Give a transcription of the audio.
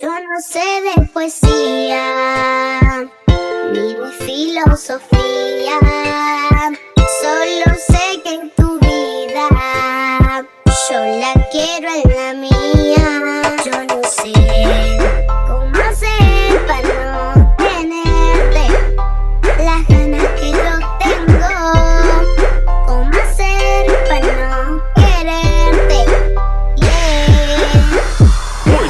Yo no sé de poesía, ni de filosofía, solo sé que en tu vida yo la quiero en la mía. Yo no sé cómo hacer para no tenerte las ganas que yo tengo, cómo hacer para no quererte. Yeah. Muy